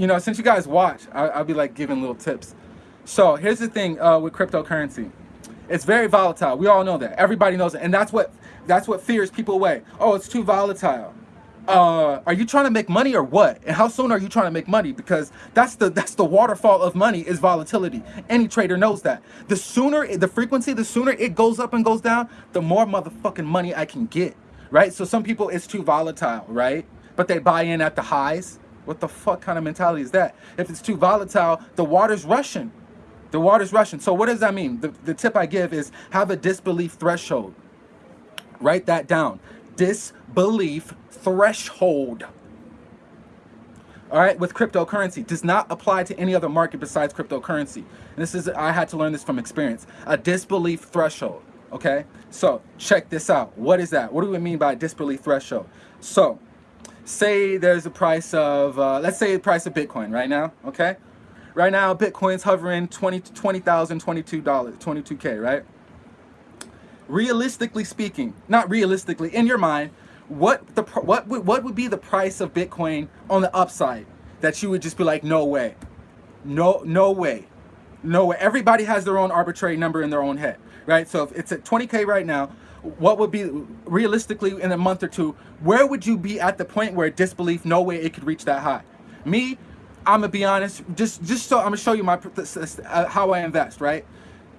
you know, since you guys watch, I, I'll be like giving little tips. So here's the thing uh, with cryptocurrency. It's very volatile. We all know that. Everybody knows it. And that's what that's what fears people away. Oh, it's too volatile. Uh, are you trying to make money or what? And how soon are you trying to make money? Because that's the that's the waterfall of money is volatility. Any trader knows that. The sooner the frequency, the sooner it goes up and goes down, the more motherfucking money I can get. Right? So some people it's too volatile, right? But they buy in at the highs. What the fuck kind of mentality is that? If it's too volatile, the water's rushing. The water's rushing. So what does that mean? The, the tip I give is have a disbelief threshold. Write that down. Disbelief threshold. All right, with cryptocurrency does not apply to any other market besides cryptocurrency. And this is I had to learn this from experience. A disbelief threshold. Okay, so check this out. What is that? What do we mean by disbelief threshold? So, say there's a price of uh, let's say the price of Bitcoin right now. Okay, Right now, Bitcoin's hovering 20 $20,000, $22, 22K, right? Realistically speaking, not realistically, in your mind, what the what would what would be the price of Bitcoin on the upside that you would just be like, no way, no no way, no way. Everybody has their own arbitrary number in their own head, right? So if it's at 20k right now, what would be realistically in a month or two? Where would you be at the point where disbelief, no way it could reach that high? Me, I'm gonna be honest, just just so I'm gonna show you my uh, how I invest, right?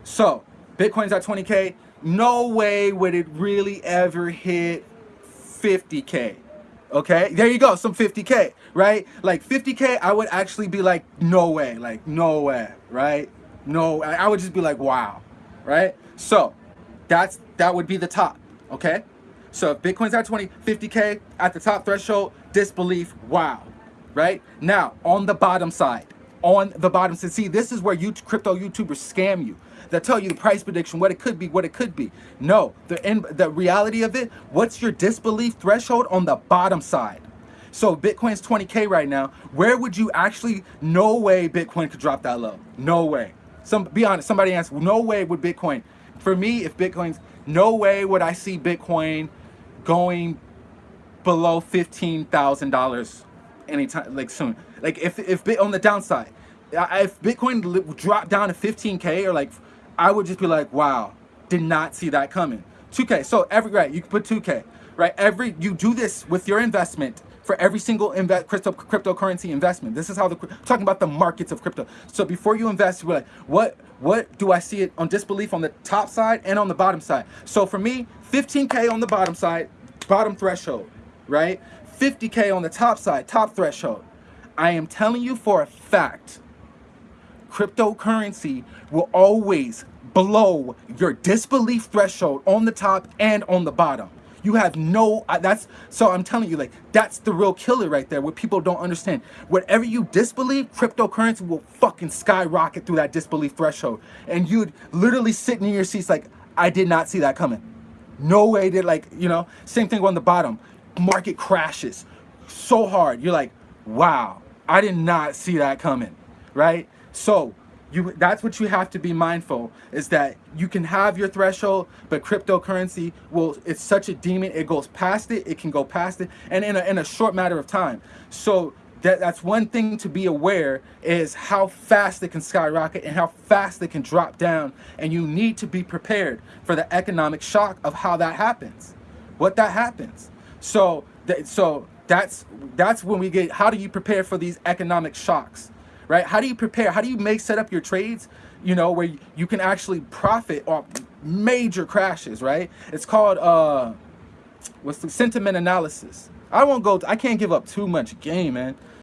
So Bitcoin's at 20k. No way would it really ever hit 50k. Okay, there you go, some 50k, right? Like 50k, I would actually be like, no way, like no way, right? No, I would just be like, wow, right? So that's that would be the top, okay? So if Bitcoin's at 20, 50k at the top threshold, disbelief, wow right? Now, on the bottom side, on the bottom side, see, this is where you crypto YouTubers scam you. They tell you the price prediction, what it could be, what it could be. No, the in, the reality of it, what's your disbelief threshold on the bottom side? So Bitcoin's 20K right now. Where would you actually, no way Bitcoin could drop that low. No way. Some, be honest, somebody asked, no way would Bitcoin. For me, if Bitcoin's, no way would I see Bitcoin going below $15,000 anytime like soon. Like if if on the downside, if Bitcoin dropped down to 15k or like, I would just be like, wow, did not see that coming. 2k. So every right, you can put 2k. Right, every you do this with your investment for every single invest crypto cryptocurrency investment. This is how the talking about the markets of crypto. So before you invest, you're like, what what do I see it on disbelief on the top side and on the bottom side? So for me, 15k on the bottom side, bottom threshold, right? 50K on the top side, top threshold. I am telling you for a fact, cryptocurrency will always blow your disbelief threshold on the top and on the bottom. You have no, that's, so I'm telling you, like, that's the real killer right there, what people don't understand. Whatever you disbelieve, cryptocurrency will fucking skyrocket through that disbelief threshold. And you'd literally sit in your seats like, I did not see that coming. No way did, like, you know, same thing on the bottom market crashes so hard. You're like, wow, I did not see that coming, right? So you that's what you have to be mindful is that you can have your threshold, but cryptocurrency will it's such a demon, it goes past it, it can go past it, and in a, in a short matter of time. So that, that's one thing to be aware is how fast it can skyrocket and how fast it can drop down. And you need to be prepared for the economic shock of how that happens, what that happens. So, so that's that's when we get. How do you prepare for these economic shocks, right? How do you prepare? How do you make set up your trades? You know where you can actually profit off major crashes, right? It's called uh, what's the sentiment analysis. I won't go. I can't give up too much game, man.